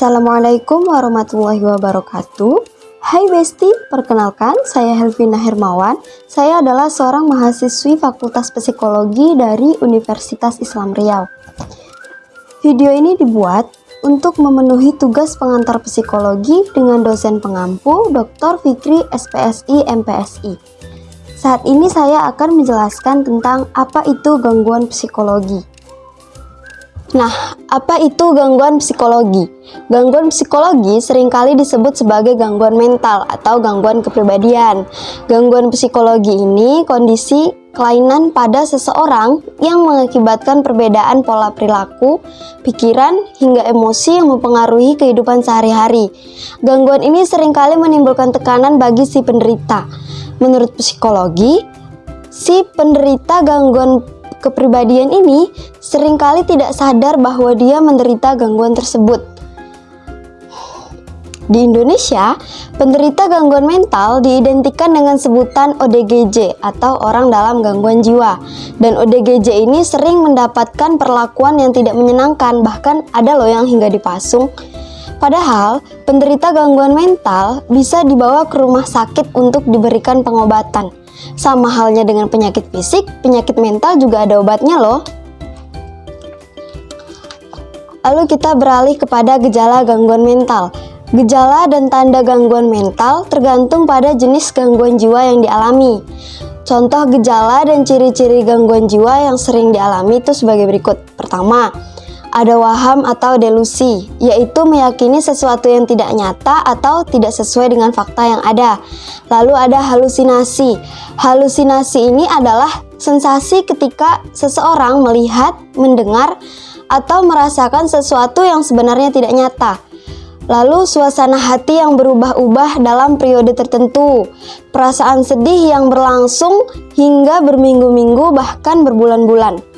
Assalamualaikum warahmatullahi wabarakatuh. Hai Besti, perkenalkan saya Helvina Hermawan. Saya adalah seorang mahasiswi Fakultas Psikologi dari Universitas Islam Riau. Video ini dibuat untuk memenuhi tugas pengantar psikologi dengan dosen pengampu Dr. Fikri SPSI MPSI. Saat ini saya akan menjelaskan tentang apa itu gangguan psikologi. Nah, apa itu gangguan psikologi? Gangguan psikologi sering kali disebut sebagai gangguan mental atau gangguan kepribadian. Gangguan psikologi ini kondisi kelainan pada seseorang yang mengakibatkan perbedaan pola perilaku, pikiran, hingga emosi yang mempengaruhi kehidupan sehari-hari. Gangguan ini sering kali menimbulkan tekanan bagi si penderita. Menurut psikologi, si penderita gangguan kepribadian ini sering kali tidak sadar bahwa dia menderita gangguan tersebut. Di Indonesia, penderita gangguan mental diidentikan dengan sebutan ODGJ atau orang dalam gangguan jiwa. Dan ODGJ ini sering mendapatkan perlakuan yang tidak menyenangkan, bahkan ada loh yang hingga dipasung. Padahal, penderita gangguan mental bisa dibawa ke rumah sakit untuk diberikan pengobatan. Sama halnya dengan penyakit fisik, penyakit mental juga ada obatnya loh. Lalu kita beralih kepada gejala gangguan mental. Gejala dan tanda gangguan mental tergantung pada jenis gangguan jiwa yang dialami. Contoh gejala dan ciri-ciri gangguan jiwa yang sering dialami itu sebagai berikut. Pertama, ada waham atau delusi, yaitu meyakini sesuatu yang tidak nyata atau tidak sesuai dengan fakta yang ada. Lalu ada halusinasi. Halusinasi ini adalah sensasi ketika seseorang melihat, mendengar, atau merasakan sesuatu yang sebenarnya tidak nyata. Lalu suasana hati yang berubah-ubah dalam periode tertentu, perasaan sedih yang berlangsung hingga berminggu-minggu bahkan berbulan-bulan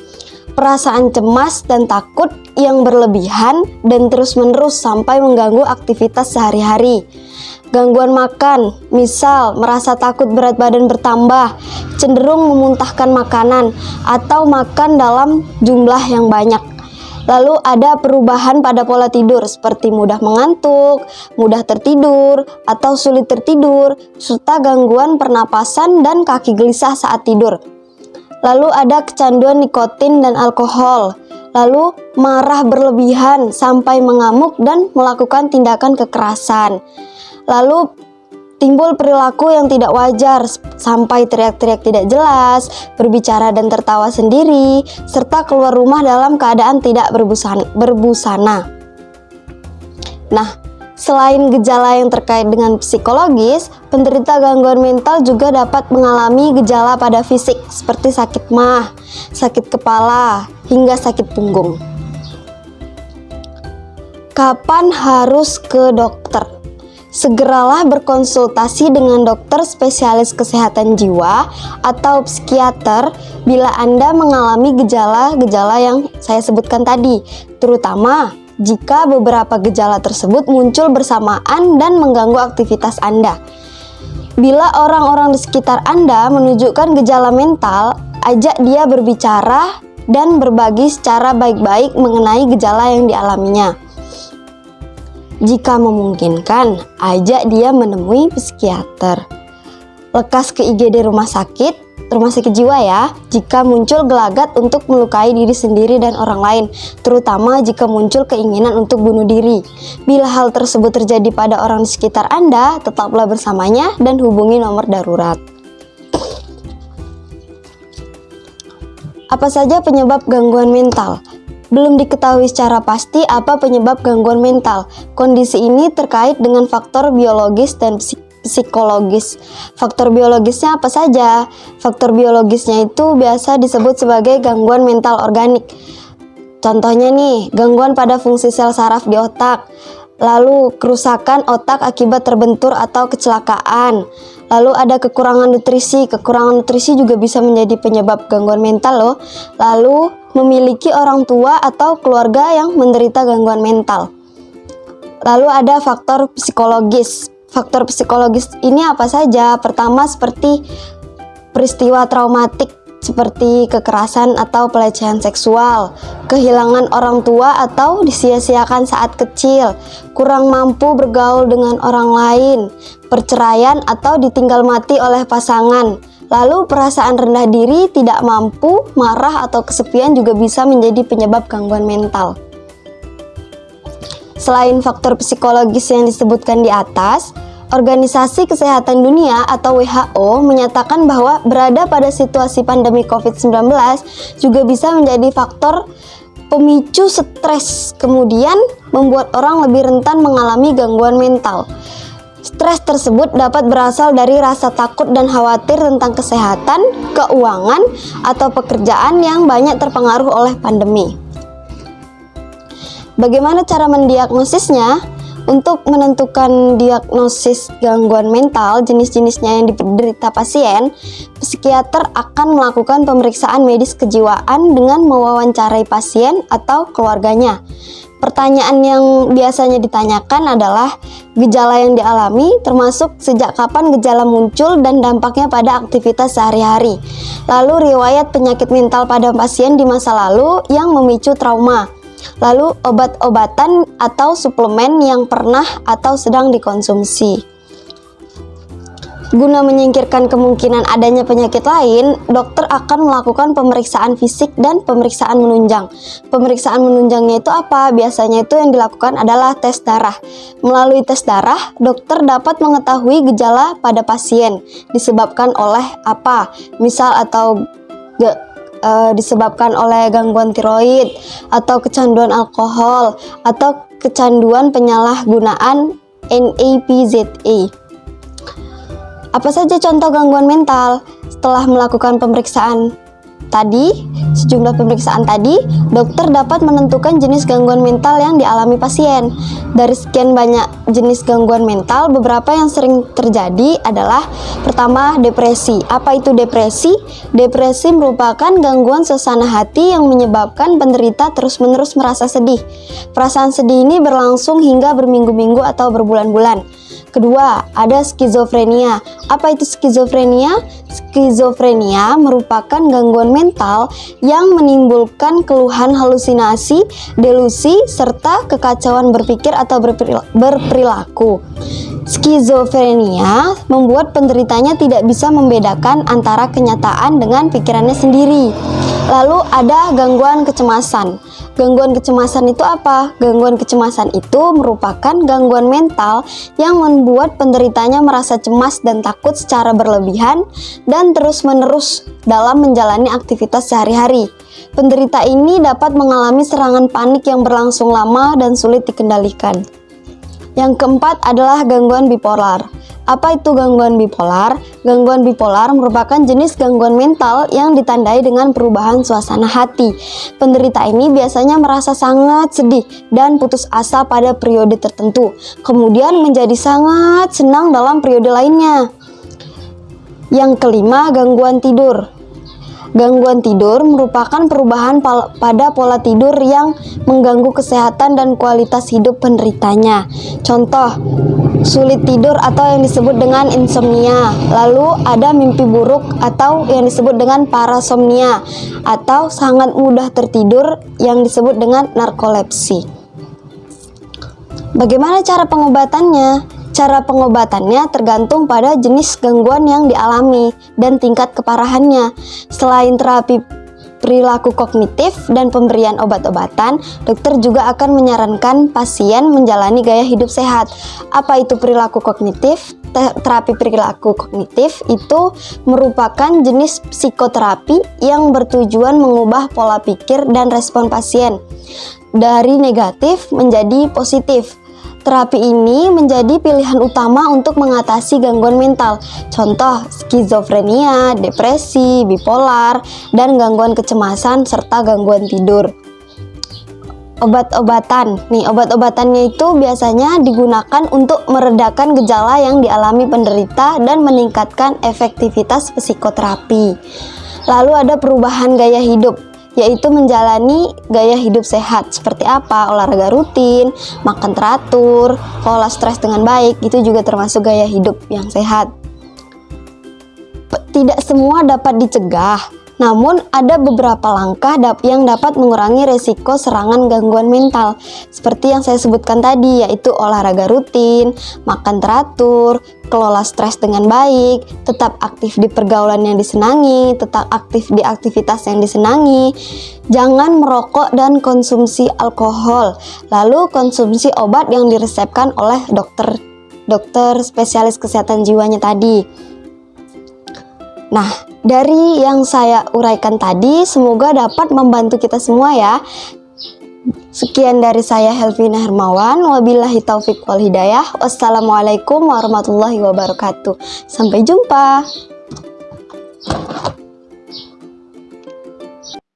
perasaan cemas dan takut yang berlebihan dan terus-menerus sampai mengganggu aktivitas sehari-hari. Gangguan makan, misal merasa takut berat badan bertambah, cenderung memuntahkan makanan, atau makan dalam jumlah yang banyak. Lalu ada perubahan pada pola tidur seperti mudah mengantuk, mudah tertidur, atau sulit tertidur, serta gangguan pernapasan dan kaki gelisah saat tidur. Lalu ada kecanduan nikotin dan alkohol. Lalu marah berlebihan sampai mengamuk dan melakukan tindakan kekerasan. Lalu timbul perilaku yang tidak wajar sampai teriak-teriak tidak jelas, berbicara dan tertawa sendiri, serta keluar rumah dalam keadaan tidak berbusana. Nah, Selain gejala yang terkait dengan psikologis, penderita gangguan mental juga dapat mengalami gejala pada fisik seperti sakit mah, sakit kepala, hingga sakit punggung. Kapan harus ke dokter? Segeralah berkonsultasi dengan dokter spesialis kesehatan jiwa atau psikiater bila Anda mengalami gejala-gejala yang saya sebutkan tadi, terutama jika beberapa gejala tersebut muncul bersamaan dan mengganggu aktivitas Anda. Bila orang-orang di sekitar Anda menunjukkan gejala mental, ajak dia berbicara dan berbagi secara baik-baik mengenai gejala yang dialaminya. Jika memungkinkan, ajak dia menemui psikiater. Lekas ke IGD rumah sakit rumah sakit jiwa ya jika muncul gelagat untuk melukai diri sendiri dan orang lain, terutama jika muncul keinginan untuk bunuh diri. Bila hal tersebut terjadi pada orang di sekitar Anda, tetaplah bersamanya dan hubungi nomor darurat. Apa saja penyebab gangguan mental? Belum diketahui secara pasti apa penyebab gangguan mental. Kondisi ini terkait dengan faktor biologis dan psikis psikologis. Faktor biologisnya apa saja? Faktor biologisnya itu biasa disebut sebagai gangguan mental organik. Contohnya nih, gangguan pada fungsi sel saraf di otak, lalu kerusakan otak akibat terbentur atau kecelakaan, lalu ada kekurangan nutrisi, kekurangan nutrisi juga bisa menjadi penyebab gangguan mental loh, lalu memiliki orang tua atau keluarga yang menderita gangguan mental. Lalu ada faktor psikologis, Faktor psikologis ini apa saja? Pertama seperti peristiwa traumatik seperti kekerasan atau pelecehan seksual, kehilangan orang tua atau disia-siakan saat kecil, kurang mampu bergaul dengan orang lain, perceraian atau ditinggal mati oleh pasangan. Lalu perasaan rendah diri, tidak mampu, marah atau kesepian juga bisa menjadi penyebab gangguan mental. Selain faktor psikologis yang disebutkan di atas, Organisasi Kesehatan Dunia atau WHO menyatakan bahwa berada pada situasi pandemi COVID-19 juga bisa menjadi faktor pemicu stres, kemudian membuat orang lebih rentan mengalami gangguan mental. Stres tersebut dapat berasal dari rasa takut dan khawatir tentang kesehatan, keuangan, atau pekerjaan yang banyak terpengaruh oleh pandemi. Bagaimana cara mendiagnosisnya? Untuk menentukan diagnosis gangguan mental jenis-jenisnya yang diderita pasien, psikiater akan melakukan pemeriksaan medis kejiwaan dengan mewawancarai pasien atau keluarganya. Pertanyaan yang biasanya ditanyakan adalah gejala yang dialami, termasuk sejak kapan gejala muncul dan dampaknya pada aktivitas sehari-hari. Lalu riwayat penyakit mental pada pasien di masa lalu yang memicu trauma lalu obat-obatan atau suplemen yang pernah atau sedang dikonsumsi. Guna menyingkirkan kemungkinan adanya penyakit lain, dokter akan melakukan pemeriksaan fisik dan pemeriksaan menunjang. Pemeriksaan menunjangnya itu apa? Biasanya itu yang dilakukan adalah tes darah. Melalui tes darah, dokter dapat mengetahui gejala pada pasien disebabkan oleh apa, misal atau uh, disebabkan oleh gangguan tiroid atau kecanduan alkohol atau kecanduan penyalahgunaan NAPZA. Apa saja contoh gangguan mental? Setelah melakukan pemeriksaan tadi, sejumlah pemeriksaan tadi, dokter dapat menentukan jenis gangguan mental yang dialami pasien. Dari sekian banyak jenis gangguan mental, beberapa yang sering terjadi adalah pertama, depresi. Apa itu depresi? Depresi merupakan gangguan suasana hati yang menyebabkan penderita terus-menerus merasa sedih. Perasaan sedih ini berlangsung hingga berminggu-minggu atau berbulan-bulan. Kedua, ada skizofrenia. Apa itu skizofrenia? Skizofrenia merupakan gangguan mental yang menimbulkan keluhan halusinasi, delusi, serta kekacauan berpikir atau berperilaku. Skizofrenia membuat penderitanya tidak bisa membedakan antara kenyataan dengan pikirannya sendiri. Lalu ada gangguan kecemasan. Gangguan kecemasan itu apa? Gangguan kecemasan itu merupakan gangguan mental yang membuat penderitanya merasa cemas dan takut secara berlebihan dan terus-menerus dalam menjalani aktivitas sehari-hari. Penderita ini dapat mengalami serangan panik yang berlangsung lama dan sulit dikendalikan. Yang keempat adalah gangguan bipolar. Apa itu gangguan bipolar? Gangguan bipolar merupakan jenis gangguan mental yang ditandai dengan perubahan suasana hati. Penderita ini biasanya merasa sangat sedih dan putus asa pada periode tertentu, kemudian menjadi sangat senang dalam periode lainnya. Yang kelima, gangguan tidur. Gangguan tidur merupakan perubahan pada pola tidur yang mengganggu kesehatan dan kualitas hidup penderitanya. Contoh, sulit tidur atau yang disebut dengan insomnia. Lalu ada mimpi buruk atau yang disebut dengan parasomnia atau sangat mudah tertidur yang disebut dengan narkolepsi. Bagaimana cara pengobatannya? Cara pengobatannya tergantung pada jenis gangguan yang dialami dan tingkat keparahannya. Selain terapi perilaku kognitif dan pemberian obat-obatan, dokter juga akan menyarankan pasien menjalani gaya hidup sehat. Apa itu perilaku kognitif? Terapi perilaku kognitif itu merupakan jenis psikoterapi yang bertujuan mengubah pola pikir dan respon pasien dari negatif menjadi positif Terapi ini menjadi pilihan utama untuk mengatasi gangguan mental, contoh skizofrenia, depresi, bipolar, dan gangguan kecemasan serta gangguan tidur. Obat-obatan, nih obat-obatannya itu biasanya digunakan untuk meredakan gejala yang dialami penderita dan meningkatkan efektivitas psikoterapi. Lalu ada perubahan gaya hidup yaitu menjalani gaya hidup sehat. Seperti apa? Olahraga rutin, makan teratur, pola stres dengan baik itu juga termasuk gaya hidup yang sehat. Tidak semua dapat dicegah, Namun ada beberapa langkah yang dapat mengurangi resiko serangan gangguan mental seperti yang saya sebutkan tadi yaitu olahraga rutin, makan teratur, kelola stres dengan baik, tetap aktif di pergaulan yang disenangi, tetap aktif di aktivitas yang disenangi, jangan merokok dan konsumsi alkohol, lalu konsumsi obat yang diresepkan oleh dokter dokter spesialis kesehatan jiwanya tadi. Nah, dari yang saya uraikan tadi, semoga dapat membantu kita semua ya. Sekian dari saya Helvina Hermawan, wabillahi taufik wal hidayah. Wassalamualaikum warahmatullahi wabarakatuh. Sampai jumpa.